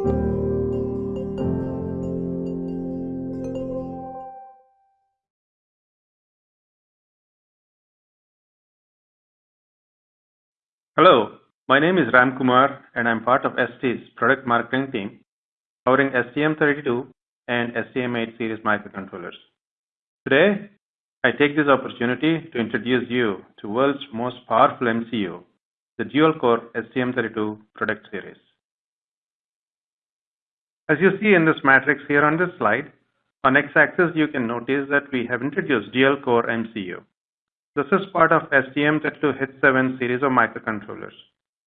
Hello, my name is Ram Kumar and I'm part of ST's product marketing team covering STM32 and STM8 series microcontrollers. Today, I take this opportunity to introduce you to world's most powerful MCU, the dual-core STM32 product series. As you see in this matrix here on this slide, on x-axis you can notice that we have introduced dual-core MCU. This is part of STM32H7 series of microcontrollers.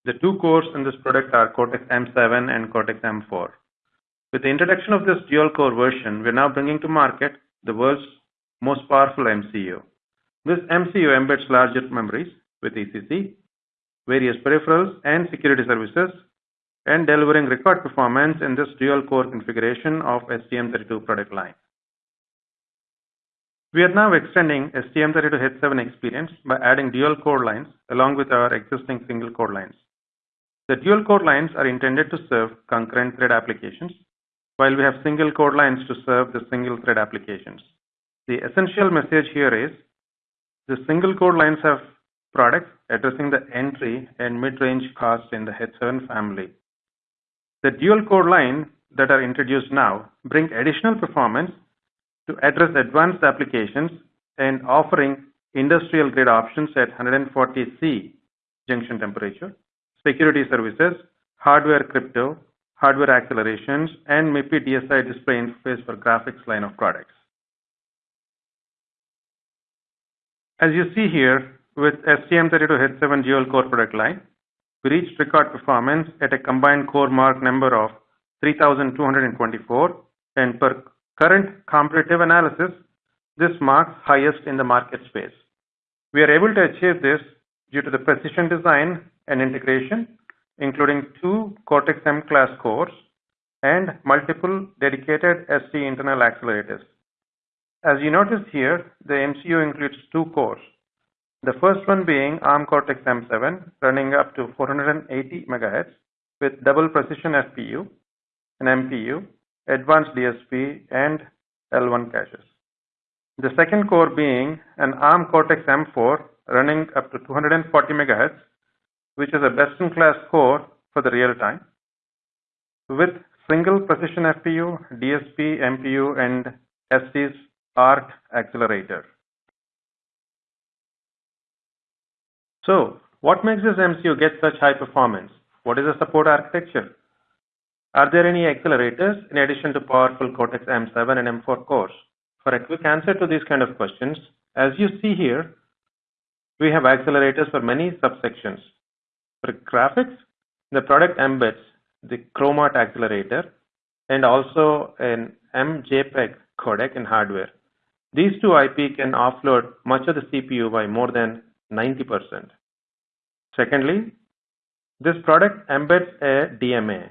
The two cores in this product are Cortex-M7 and Cortex-M4. With the introduction of this dual-core version, we're now bringing to market the world's most powerful MCU. This MCU embeds larger memories with ECC, various peripherals and security services, and delivering record performance in this dual-core configuration of STM32 product line. We are now extending STM32H7 experience by adding dual core lines along with our existing single core lines. The dual core lines are intended to serve concurrent thread applications, while we have single core lines to serve the single thread applications. The essential message here is the single core lines have products addressing the entry and mid-range costs in the H7 family. The dual core line that are introduced now bring additional performance to address advanced applications and offering industrial grade options at 140 C junction temperature, security services, hardware crypto, hardware accelerations, and MIPI DSI display interface for graphics line of products. As you see here with STM32H7 dual core product line, we reached record performance at a combined CoreMark number of 3224 and per current comparative analysis, this marks highest in the market space. We are able to achieve this due to the precision design and integration, including two Cortex-M class cores and multiple dedicated ST internal accelerators. As you notice here, the MCU includes two cores. The first one being ARM Cortex-M7 running up to 480 MHz with double precision FPU, an MPU, advanced DSP, and L1 caches. The second core being an ARM Cortex-M4 running up to 240 MHz, which is a best-in-class core for the real time with single precision FPU, DSP, MPU, and ST's ART accelerator. So, what makes this MCU get such high performance? What is the support architecture? Are there any accelerators in addition to powerful Cortex-M7 and M4 cores? For a quick answer to these kind of questions, as you see here, we have accelerators for many subsections. For graphics, the product embeds the Chrom-ART accelerator and also an MJPEG codec in hardware. These two IP can offload much of the CPU by more than 90%. Secondly, this product embeds a DMA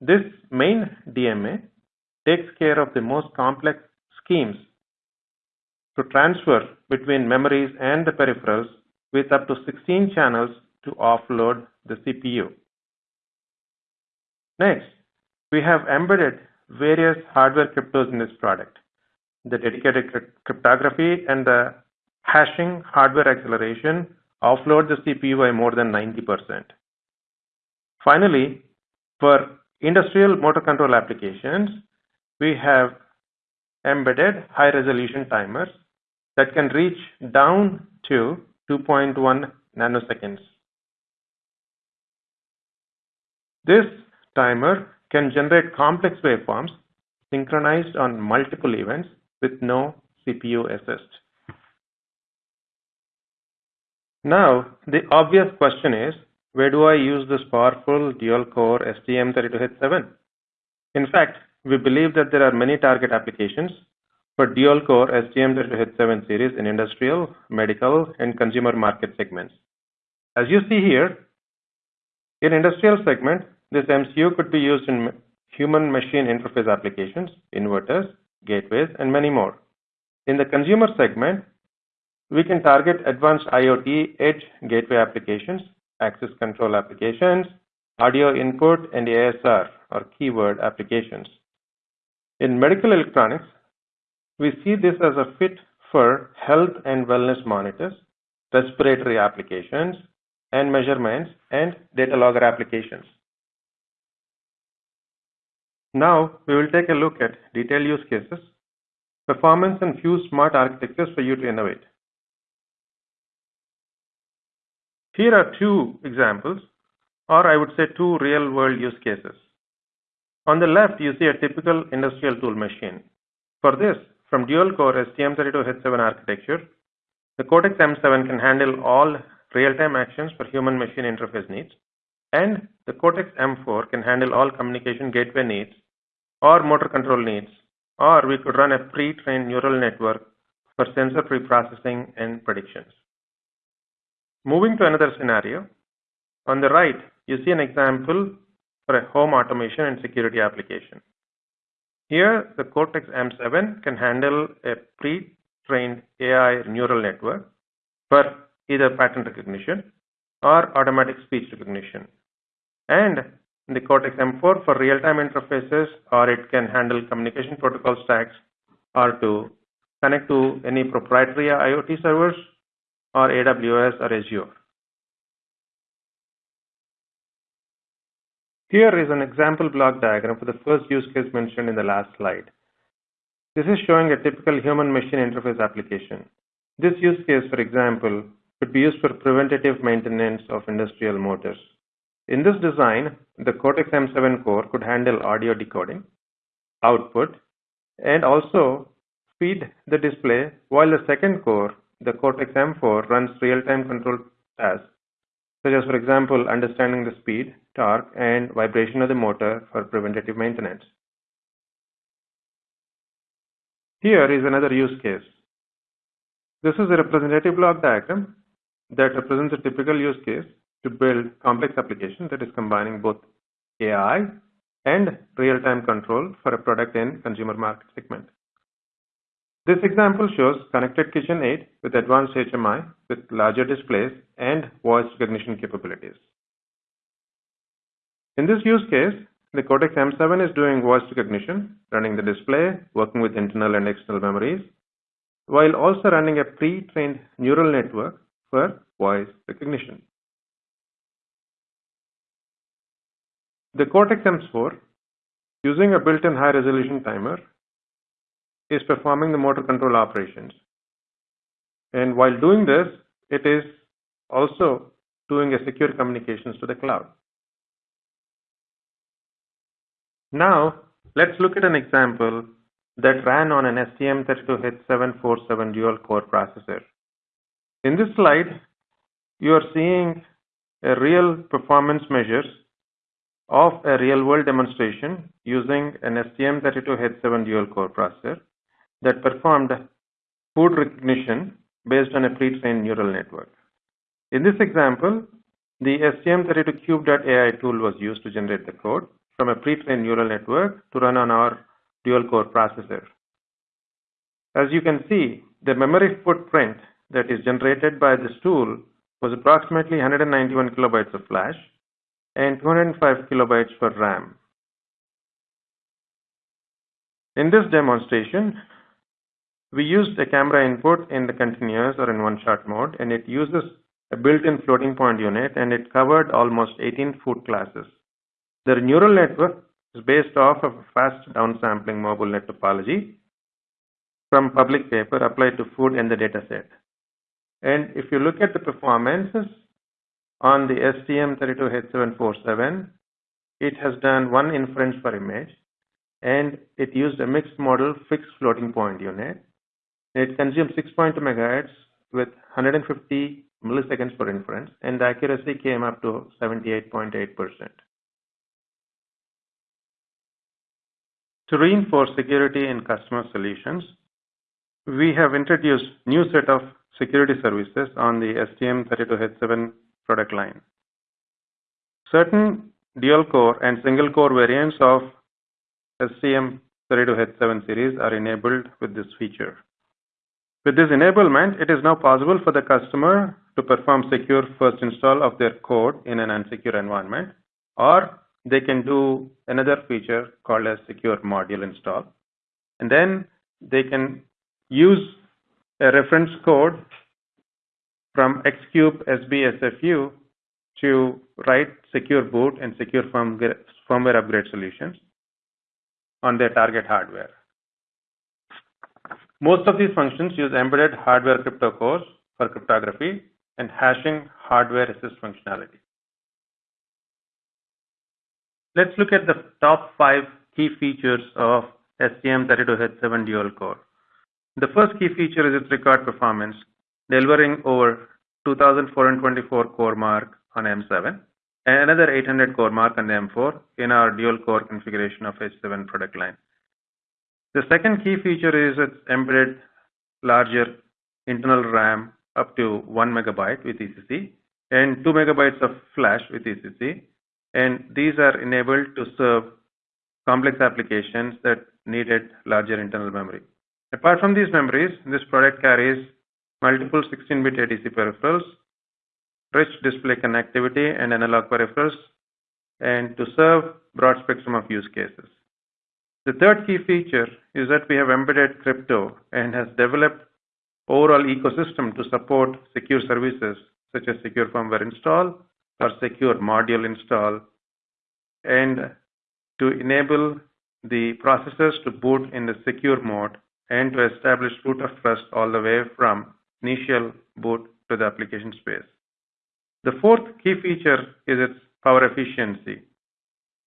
this main DMA takes care of the most complex schemes to transfer between memories and the peripherals with up to 16 channels to offload the CPU. Next, we have embedded various hardware cryptos in this product. The dedicated cryptography and the hashing hardware acceleration offload the CPU by more than 90%. Finally, for industrial motor control applications, we have embedded high resolution timers that can reach down to 2.1 nanoseconds. This timer can generate complex waveforms synchronized on multiple events with no CPU assist. Now, the obvious question is, where do I use this powerful dual-core STM32H7? In fact, we believe that there are many target applications for dual-core STM32H7 series in industrial, medical, and consumer market segments. As you see here, in industrial segment, this MCU could be used in human-machine interface applications, inverters, gateways, and many more. In the consumer segment, we can target advanced IoT edge gateway applications access control applications, audio input, and ASR, or keyword applications. In medical electronics, we see this as a fit for health and wellness monitors, respiratory applications, and measurements, and data logger applications. Now, we will take a look at detailed use cases, performance, and few smart architectures for you to innovate. Here are two examples, or I would say two real-world use cases. On the left, you see a typical industrial tool machine. For this, from dual-core STM32H7 architecture, the Cortex-M7 can handle all real-time actions for human-machine interface needs, and the Cortex-M4 can handle all communication gateway needs or motor control needs, or we could run a pre-trained neural network for sensor pre-processing and predictions. Moving to another scenario, on the right, you see an example for a home automation and security application. Here, the Cortex-M7 can handle a pre-trained AI neural network for either pattern recognition or automatic speech recognition. And the Cortex-M4 for real-time interfaces, or it can handle communication protocol stacks or to connect to any proprietary IoT servers or AWS or Azure. Here is an example block diagram for the first use case mentioned in the last slide. This is showing a typical human-machine interface application. This use case, for example, could be used for preventative maintenance of industrial motors. In this design, the Cortex-M7 core could handle audio decoding, output, and also feed the display, while the second core, the Cortex-M4, runs real-time control tasks, such as, for example, understanding the speed, torque, and vibration of the motor for preventative maintenance. Here is another use case. This is a representative block diagram that represents a typical use case to build complex application that is combining both AI and real-time control for a product and consumer market segment. This example shows connected kitchen aid with advanced HMI with larger displays and voice recognition capabilities. In this use case, the Cortex-M7 is doing voice recognition, running the display, working with internal and external memories, while also running a pre-trained neural network for voice recognition. The Cortex-M4, using a built-in high-resolution timer, is performing the motor control operations. And while doing this, it is also doing a secure communications to the cloud. Now, let's look at an example that ran on an STM32H747 dual-core processor. In this slide, you are seeing a real performance measures of a real-world demonstration using an STM32H7 dual-core processor that performed food recognition based on a pre-trained neural network. In this example, the STM32Cube.ai tool was used to generate the code from a pre-trained neural network to run on our dual-core processor. As you can see, the memory footprint that is generated by this tool was approximately 191 kilobytes of flash and 205 kilobytes for RAM. In this demonstration, we used a camera input in the continuous or in one-shot mode, and it uses a built-in floating point unit, and it covered almost 18 food classes. The neural network is based off of a fast downsampling MobileNet topology from public paper applied to food in the dataset. And if you look at the performances on the STM32H747, it has done one inference per image, and it used a mixed model fixed floating point unit. It consumed 6.2 megahertz with 150 milliseconds per inference, and the accuracy came up to 78.8%. To reinforce security in customer solutions, we have introduced new set of security services on the STM32H7 product line. Certain dual-core and single-core variants of STM32H7 series are enabled with this feature. With this enablement, it is now possible for the customer to perform secure first install of their code in an unsecure environment or they can do another feature called as secure module install. And then they can use a reference code from Xcube SBSFU to write secure boot and secure firmware upgrade solutions on their target hardware. Most of these functions use embedded hardware crypto cores for cryptography and hashing hardware assist functionality. Let's look at the top five key features of STM32H7 dual core. The first key feature is its record performance, delivering over 2424 CoreMark on M7 and another 800 CoreMark on M4 in our dual core configuration of H7 product line. The second key feature is its embedded larger internal RAM up to 1 megabyte with ECC and 2 megabytes of flash with ECC and these are enabled to serve complex applications that needed larger internal memory. Apart from these memories, this product carries multiple 16-bit ADC peripherals, rich display connectivity and analog peripherals, and to serve broad spectrum of use cases. The third key feature is that we have embedded crypto and has developed overall ecosystem to support secure services such as secure firmware install or secure module install and to enable the processors to boot in the secure mode and to establish root of trust all the way from initial boot to the application space. The fourth key feature is its power efficiency.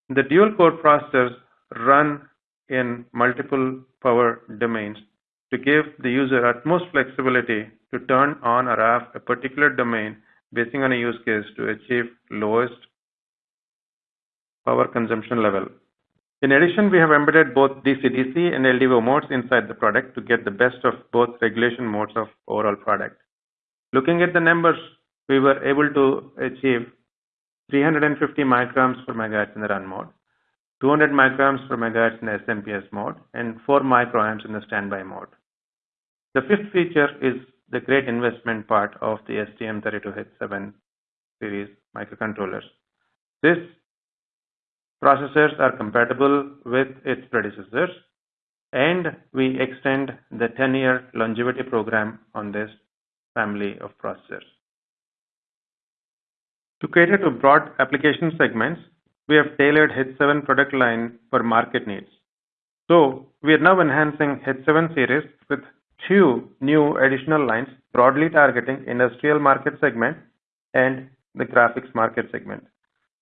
The dual core processors run in multiple power domains to give the user utmost flexibility to turn on or off a particular domain based on a use case to achieve lowest power consumption level. In addition, we have embedded both DC-DC and LDO modes inside the product to get the best of both regulation modes of overall product. Looking at the numbers, we were able to achieve 350 microns per megahertz in the run mode, 200 microns per megahertz in the SMPS mode, and 4 microamps in the standby mode. The fifth feature is the great investment part of the STM32H7 series microcontrollers. These processors are compatible with its predecessors and we extend the 10 year longevity program on this family of processors. To cater to broad application segments, we have tailored H7 product line for market needs. So we are now enhancing H7 series with two new additional lines broadly targeting industrial market segment and the graphics market segment.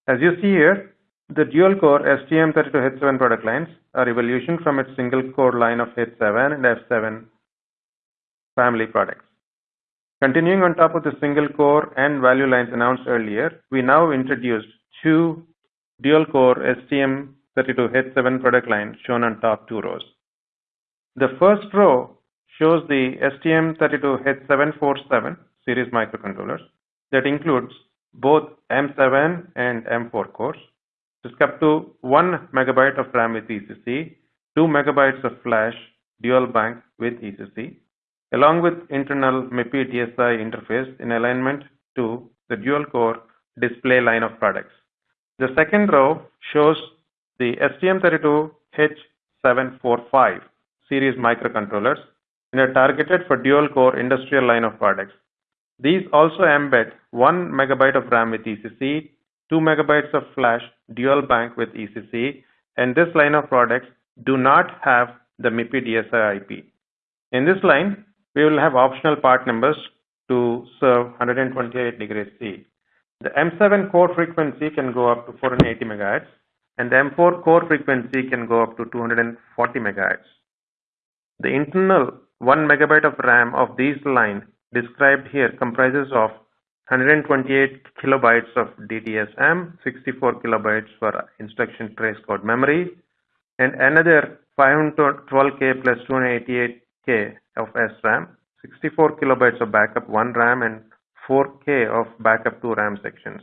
As you see here, the dual core STM32H7 product lines are evolution from its single core line of H7 and F7 family products. Continuing on top of the single core and value lines announced earlier, we now introduced two dual core STM32H7 product line shown on top two rows. The first row shows the STM32H747 series microcontrollers that includes both M7 and M4 cores. It's up to 1 megabyte of RAM with ECC, 2 megabytes of flash dual bank with ECC, along with internal MIPI DSI interface in alignment to the dual core display line of products. The second row shows the STM32H745 series microcontrollers and are targeted for dual core industrial line of products. These also embed 1 megabyte of RAM with ECC, 2 megabytes of flash dual bank with ECC, and this line of products do not have the MIPI DSI IP. In this line, we will have optional part numbers to serve 128 degrees C. The M7 core frequency can go up to 480 MHz and the M4 core frequency can go up to 240 MHz. The internal 1 MB of RAM of these line described here comprises of 128 kilobytes of DTCM, 64 kilobytes for instruction trace code memory, and another 512K plus 288K of SRAM, 64 kilobytes of backup 1 RAM and 4K of backup 2 RAM sections.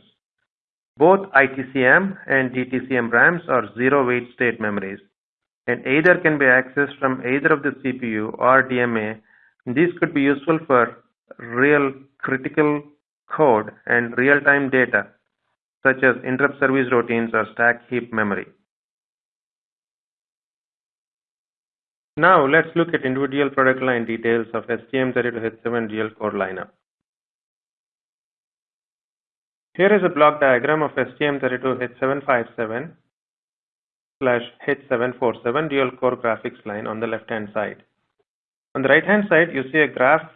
Both ITCM and DTCM RAMs are zero wait state memories and either can be accessed from either of the CPU or DMA. These could be useful for real critical code and real-time data such as interrupt service routines or stack heap memory. Now let's look at individual product line details of STM32H7 dual core lineup. Here is a block diagram of STM32H757 slash H747 dual core graphics line on the left hand side. On the right hand side, you see a graph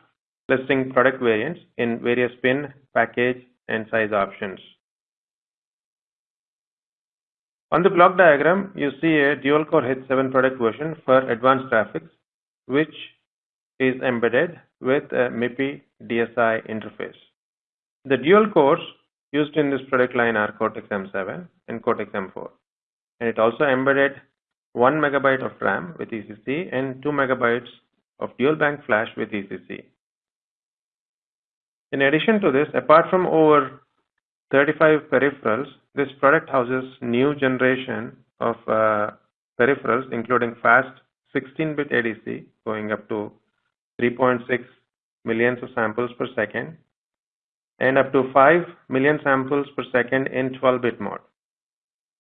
listing product variants in various pin, package, and size options. On the block diagram, you see a dual-core H7 product version for advanced graphics, which is embedded with a MIPI DSI interface. The dual cores used in this product line are Cortex-M7 and Cortex-M4. And it also embedded 1 megabyte of RAM with ECC and 2 megabytes of dual bank flash with ECC. In addition to this, apart from over 35 peripherals, this product houses new generation of uh, peripherals including fast 16-bit ADC going up to 3.6 millions of samples per second and up to 5 million samples per second in 12-bit mode.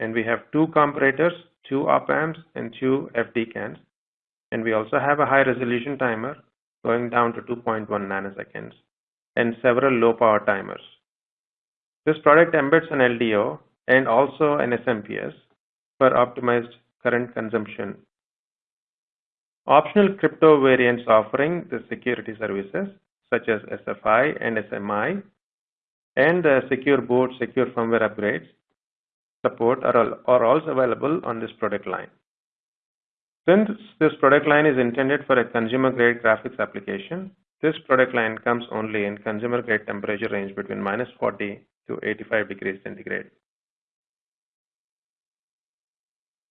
And we have two comparators, two op amps and two FDCANs. And we also have a high resolution timer going down to 2.1 nanoseconds and several low power timers. This product embeds an LDO and also an SMPS for optimized current consumption. Optional crypto variants offering the security services such as SFI and SMI and the secure boot, secure firmware upgrades support are, all, are also available on this product line. Since this product line is intended for a consumer grade graphics application, this product line comes only in consumer grade temperature range between minus 40 to 85 degrees centigrade.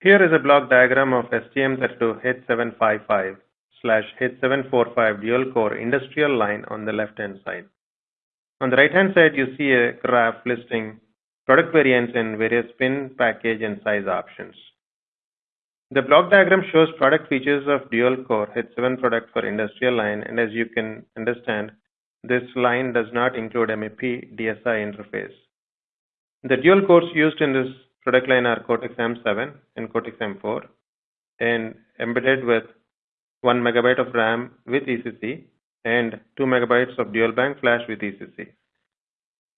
Here is a block diagram of STM32H755 slash H745 dual core industrial line on the left hand side. On the right hand side, you see a graph listing product variants in various pin, package, and size options. The block diagram shows product features of dual core H7 product for industrial line and as you can understand, this line does not include MIPI DSI interface. The dual cores used in this product line are Cortex-M7 and Cortex-M4 and embedded with 1 megabyte of RAM with ECC and 2 megabytes of dual bank flash with ECC.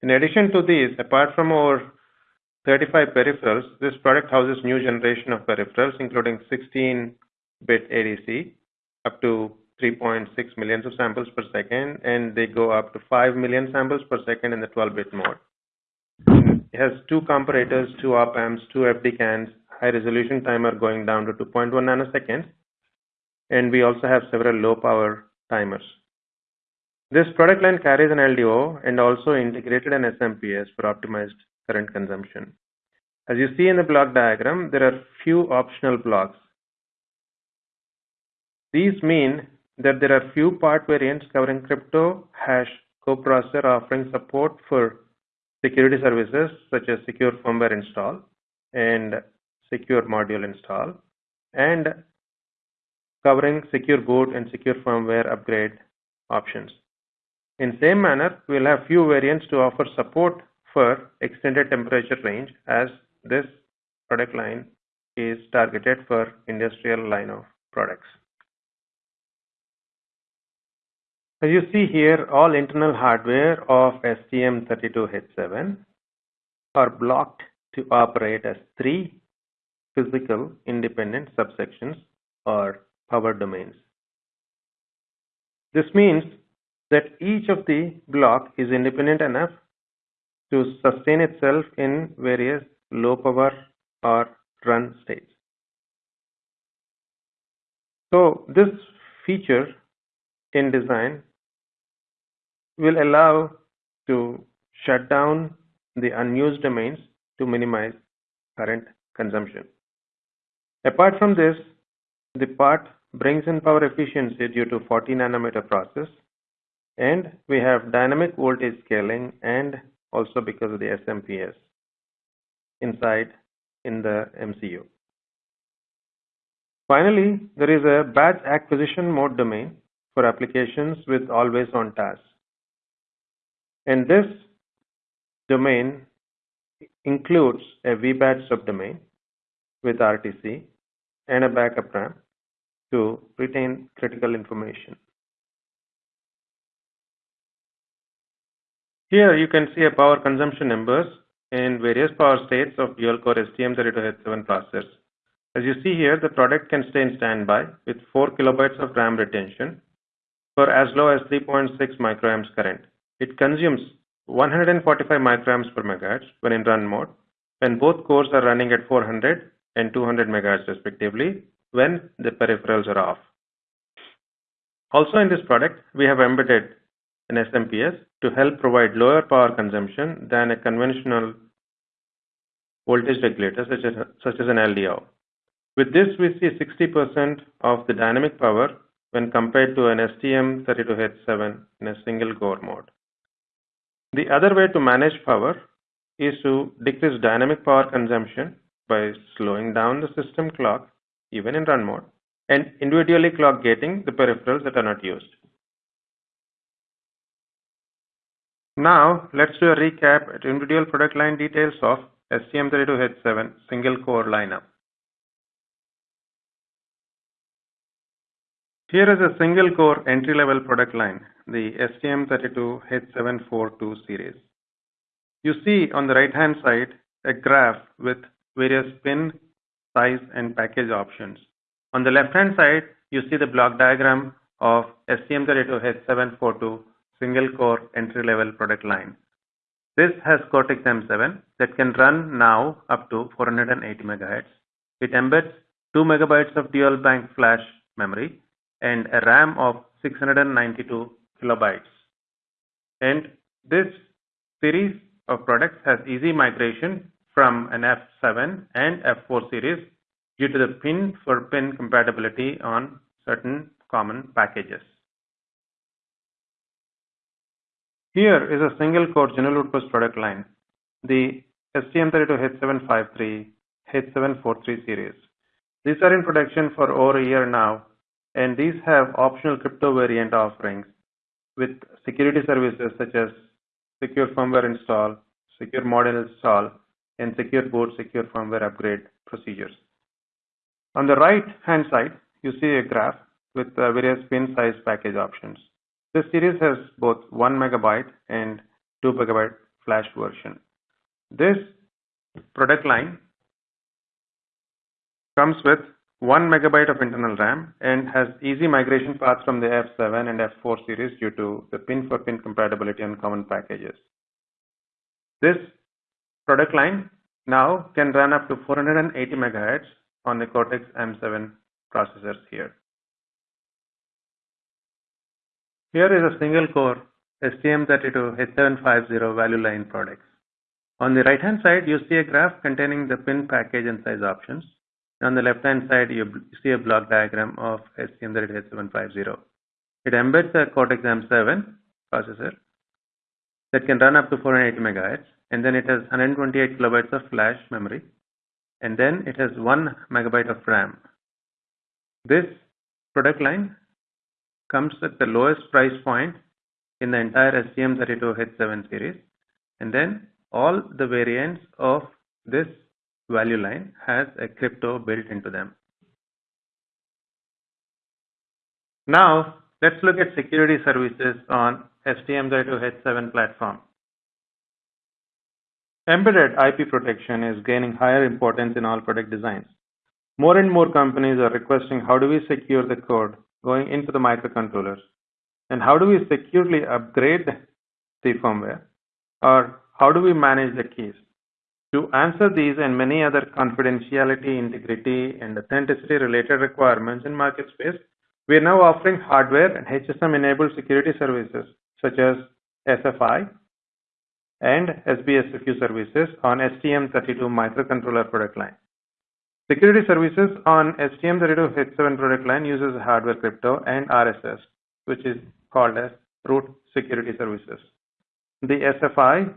In addition to these, apart from our 35 peripherals, this product houses new generation of peripherals including 16-bit ADC up to 3.6 million of samples per second and they go up to 5 million samples per second in the 12-bit mode. It has two comparators, two op amps, two FDCANs, high resolution timer going down to 2.1 nanoseconds and we also have several low power timers. This product line carries an LDO and also integrated an SMPS for optimized current consumption. As you see in the block diagram, there are few optional blocks. These mean that there are few part variants covering crypto hash coprocessor offering support for security services such as secure firmware install and secure module install and covering secure boot and secure firmware upgrade options. In same manner, we will have few variants to offer support for extended temperature range as this product line is targeted for industrial line of products. As you see here, all internal hardware of STM32H7 are blocked to operate as three physical independent subsections or power domains. This means that each of the block is independent enough to sustain itself in various low power or run states. So this feature in design will allow to shut down the unused domains to minimize current consumption. Apart from this, the part brings in power efficiency due to 40 nanometer process and we have dynamic voltage scaling and also because of the SMPS inside in the MCU. Finally, there is a batch acquisition mode domain for applications with always on task. And this domain includes a VBAT subdomain with RTC and a backup RAM to retain critical information. Here you can see a power consumption numbers in various power states of dual-core STM32H7 processors. As you see here, the product can stay in standby with 4 kilobytes of RAM retention for as low as 3.6 microamps current. It consumes 145 microamps per megahertz when in run mode, when both cores are running at 400 and 200 megahertz respectively, when the peripherals are off. Also in this product, we have embedded an SMPS to help provide lower power consumption than a conventional voltage regulator such as, such as an LDO. With this, we see 60% of the dynamic power when compared to an STM32H7 in a single core mode. The other way to manage power is to decrease dynamic power consumption by slowing down the system clock even in run mode and individually clock gating the peripherals that are not used. Now let's do a recap at individual product line details of STM32H7 single core lineup. Here is a single core entry level product line, the STM32H742 series. You see on the right hand side a graph with various pin, size and package options. On the left hand side, you see the block diagram of STM32H742 single core entry level product line. This has Cortex M7 that can run now up to 480 MHz. It embeds 2 megabytes of dual bank flash memory and a RAM of 692 kilobytes. And this series of products has easy migration from an F7 and F4 series due to the pin for pin compatibility on certain common packages. Here is a single core general purpose product line, the STM32H753, H743 series. These are in production for over a year now and these have optional crypto variant offerings with security services such as secure firmware install, secure model install, and secure boot secure firmware upgrade procedures. On the right hand side, you see a graph with uh, various pin size package options. This series has both 1 megabyte and 2 megabyte flash version. This product line comes with 1 megabyte of internal RAM and has easy migration paths from the F7 and F4 series due to the pin for pin compatibility on common packages. This product line now can run up to 480 megahertz on the Cortex M7 processors here. Here is a single core STM32H750 value line products. On the right hand side, you see a graph containing the pin package and size options. On the left hand side, you see a block diagram of STM32H750. It embeds a Cortex M7 processor that can run up to 480 megahertz and then it has 128 kilobytes of flash memory and then it has 1 megabyte of RAM. This product line comes at the lowest price point in the entire STM32H7 series and then all the variants of this value line has a crypto built into them. Now, let's look at security services on STM32H7 platform. Embedded IP protection is gaining higher importance in all product designs. More and more companies are requesting how do we secure the code going into the microcontrollers and how do we securely upgrade the firmware or how do we manage the keys. To answer these and many other confidentiality, integrity, and authenticity related requirements in market space, we are now offering hardware and HSM enabled security services such as SFI and SBSFU services on STM32 microcontroller product line. Security services on STM32H7 product line uses hardware crypto and RSS, which is called as root security services. The SFI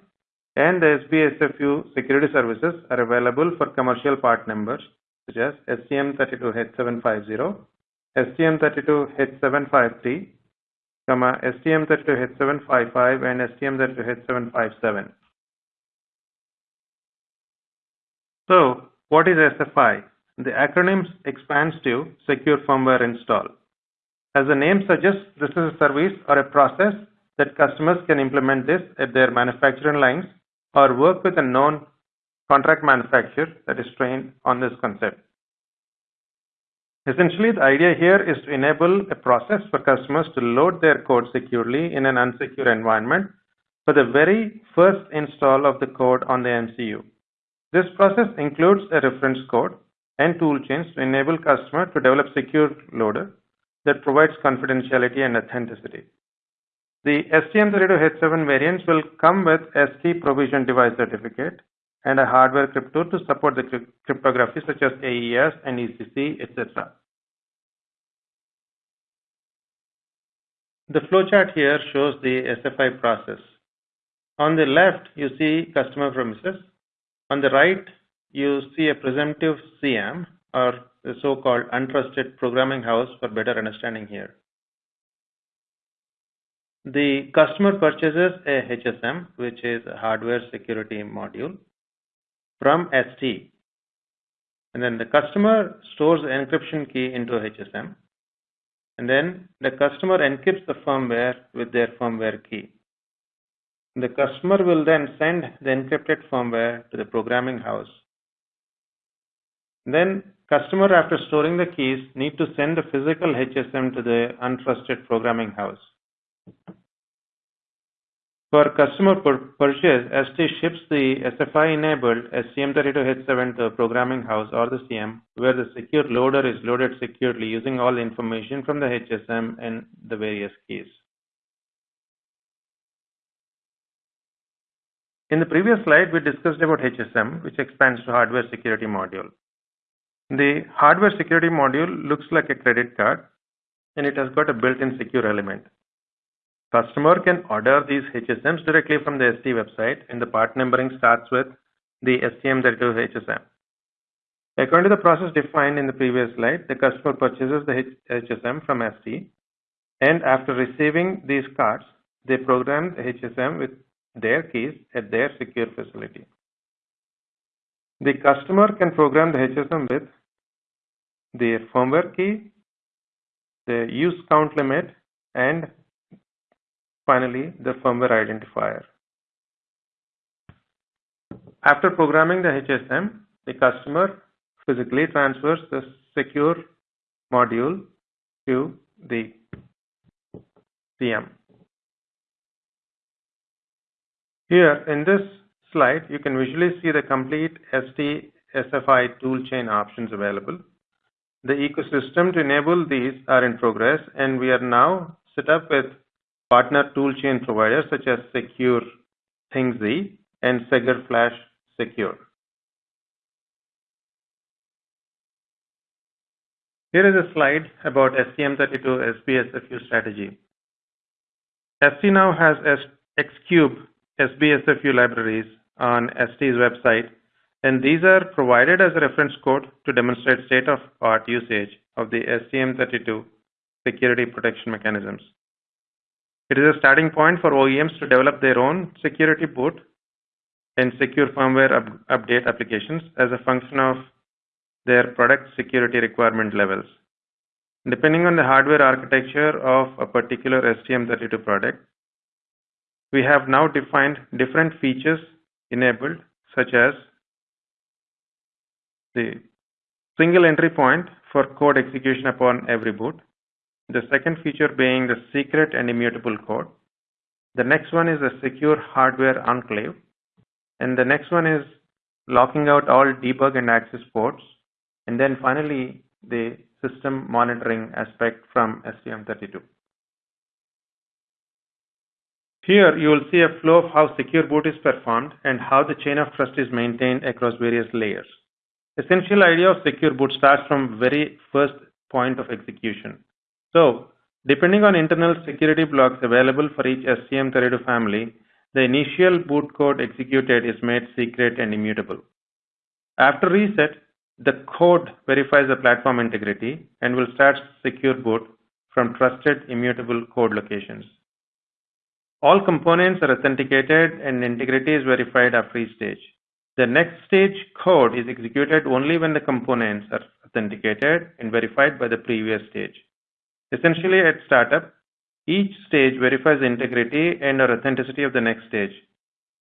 and the SBSFU security services are available for commercial part numbers such as STM32H750, STM32H753, STM32H755 and STM32H757. So, what is SFI? The acronym expands to Secure Firmware Install. As the name suggests, this is a service or a process that customers can implement this at their manufacturing lines or work with a known contract manufacturer that is trained on this concept. Essentially, the idea here is to enable a process for customers to load their code securely in an unsecure environment for the very first install of the code on the MCU. This process includes a reference code and toolchains to enable customer to develop secure loader that provides confidentiality and authenticity. The STM32H7 variants will come with ST Provision Device Certificate and a hardware crypto to support the cryptography such as AES and ECC, etc. The flowchart here shows the SFI process. On the left, you see customer premises. On the right, you see a presumptive CM or the so-called untrusted programming house for better understanding here. The customer purchases a HSM, which is a hardware security module, from ST. And then the customer stores the encryption key into HSM. And then the customer encrypts the firmware with their firmware key. The customer will then send the encrypted firmware to the programming house. Then customer after storing the keys need to send the physical HSM to the untrusted programming house. For customer purchase, ST ships the SFI-enabled STM32H7 to the programming house or the CM, where the secure loader is loaded securely using all information from the HSM and the various keys. In the previous slide, we discussed about HSM, which expands to Hardware Security Module. The Hardware Security Module looks like a credit card, and it has got a built-in secure element. Customer can order these HSMs directly from the ST website and the part numbering starts with the STM32 HSM. According to the process defined in the previous slide, the customer purchases the HSM from ST and after receiving these cards, they program the HSM with their keys at their secure facility. The customer can program the HSM with their firmware key, the use count limit, and Finally, the firmware identifier. After programming the HSM, the customer physically transfers the secure module to the CM. Here in this slide, you can visually see the complete ST SFI toolchain options available. The ecosystem to enable these are in progress and we are now set up with partner toolchain providers such as Secure Thingz and SEGGER Flash Secure. Here is a slide about STM32 SBSFU strategy. ST now has Xcube SBSFU libraries on ST's website and these are provided as a reference code to demonstrate state-of-art usage of the STM32 security protection mechanisms. It is a starting point for OEMs to develop their own security boot and secure firmware up update applications as a function of their product security requirement levels. Depending on the hardware architecture of a particular STM32 product, we have now defined different features enabled such as the single entry point for code execution upon every boot, the second feature being the secret and immutable code. The next one is a secure hardware enclave. And the next one is locking out all debug and access ports. And then finally, the system monitoring aspect from STM32. Here you will see a flow of how secure boot is performed and how the chain of trust is maintained across various layers. Essential idea of secure boot starts from very first point of execution. So, depending on internal security blocks available for each STM32 family, the initial boot code executed is made secret and immutable. After reset, the code verifies the platform integrity and will start secure boot from trusted immutable code locations. All components are authenticated and integrity is verified after each stage. The next stage code is executed only when the components are authenticated and verified by the previous stage. Essentially, at startup, each stage verifies integrity and or authenticity of the next stage.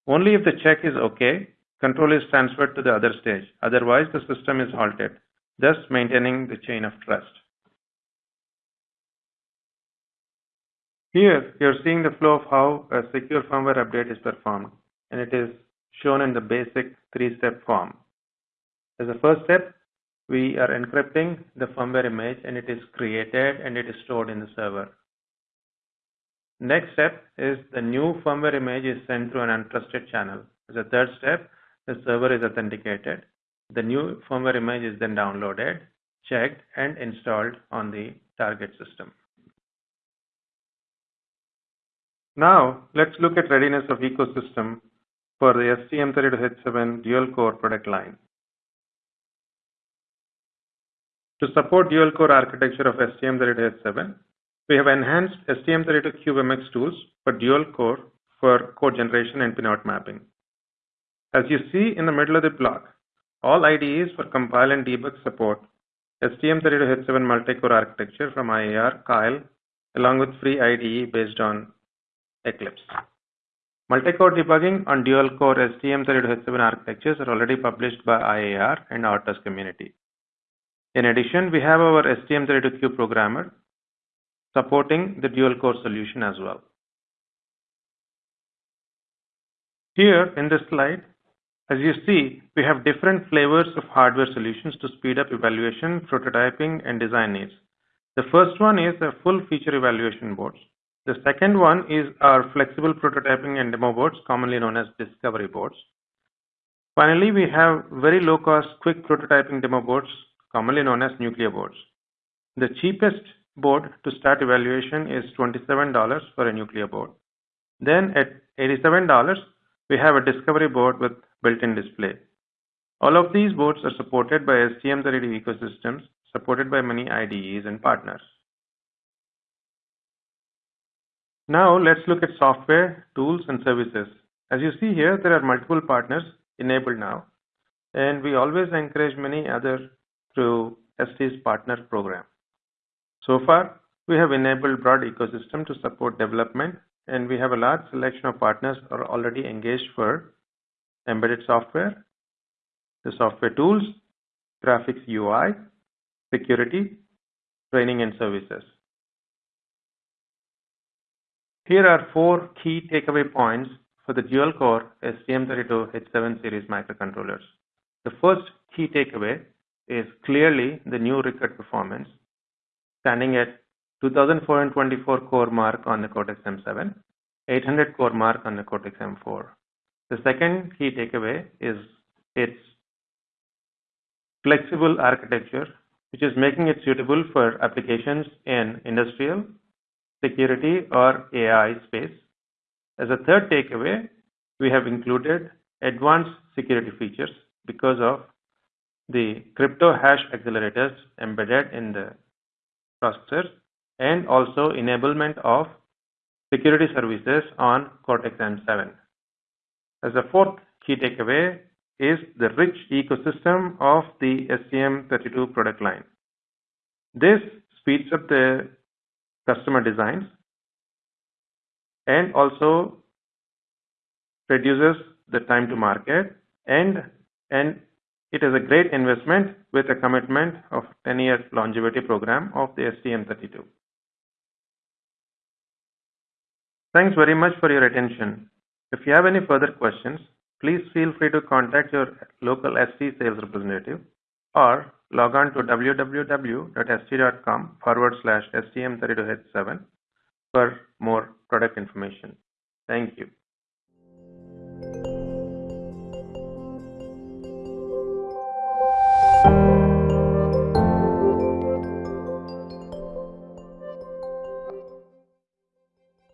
Only if the check is OK, control is transferred to the other stage. Otherwise, the system is halted, thus maintaining the chain of trust. Here, you're seeing the flow of how a secure firmware update is performed, and it is shown in the basic three-step form. As a first step, we are encrypting the firmware image and it is created and it is stored in the server. Next step is the new firmware image is sent through an untrusted channel. As a third step, the server is authenticated. The new firmware image is then downloaded, checked, and installed on the target system. Now, let's look at readiness of ecosystem for the STM32H7 dual-core product line. To support dual-core architecture of STM32H7, we have enhanced STM32CubeMX tools for dual core for code generation and pinout mapping. As you see in the middle of the block, all IDEs for compile and debug support STM32H7 multi-core architecture from IAR, Keil, along with free IDE based on Eclipse. Multi-core debugging on dual-core STM32H7 architectures are already published by IAR and RTOS community. In addition, we have our STM32Cube programmer supporting the dual core solution as well. Here in this slide, as you see, we have different flavors of hardware solutions to speed up evaluation, prototyping, and design needs. The first one is the full feature evaluation boards. The second one is our flexible prototyping and demo boards, commonly known as discovery boards. Finally, we have very low cost quick prototyping demo boards, commonly known as Nucleo boards. The cheapest board to start evaluation is $27 for a Nucleo board. Then at $87, we have a discovery board with built-in display. All of these boards are supported by STM32 ecosystems, supported by many IDEs and partners. Now let's look at software, tools, and services. As you see here, there are multiple partners enabled now, and we always encourage many others through ST's partner program. So far, we have enabled broad ecosystem to support development, and we have a large selection of partners are already engaged for embedded software, the software tools, graphics UI, security, training and services. Here are four key takeaway points for the dual-core STM32H7 series microcontrollers. The first key takeaway is clearly the new record performance standing at 2424 CoreMark on the Cortex-M7, 800 CoreMark on the Cortex-M4. The second key takeaway is its flexible architecture, which is making it suitable for applications in industrial, security, or AI space. As a third takeaway, we have included advanced security features because of the crypto hash accelerators embedded in the processors and also enablement of security services on Cortex-M7. As a fourth key takeaway is the rich ecosystem of the STM32 product line. This speeds up the customer designs and also reduces the time to market and and it is a great investment with a commitment of 10 years longevity program of the STM32. Thanks very much for your attention. If you have any further questions, please feel free to contact your local ST sales representative or log on to www.st.com forward slash STM32H7 for more product information. Thank you.